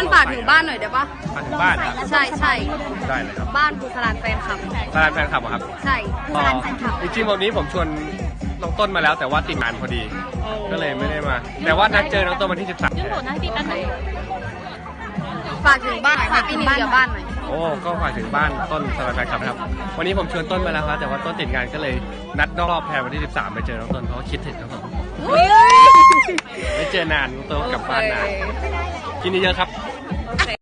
ต้นฝากถึงบ้านหน่อยได้ปะฝากถึงบ้านนะใช่ใช่ได้เลยครับบ้านภูสลานแฟนคลับ ตารางแฟนคลับเหรอครับใช่ภูสลานแฟนคลับจริงๆวันนี้ผมชวนน้องต้นมาแล้วแต่ว่าติดงานพอดี ก็เลยไม่ได้มา แต่ว่านัดเจอน้องต้นวันที่ 13ยื่นโหวตให้พี่แป๊บนึงฝากถึงบ้านฝากพี่นิวเดียบ้านหน่อยโอ้ ก็ฝากถึงบ้านต้นสารแฟนคลับนะครับ วันนี้ผมชวนต้นมาแล้วครับแต่ว่าต้นติดงานก็เลยนัดนอกรอบแทนวันที่ 13 ไปเจอน้องต้นเพราะว่าคิดถึงน้องต้นไม่เจอนานน้องต้นก็กลับบ้านนาน กินเยอะครับ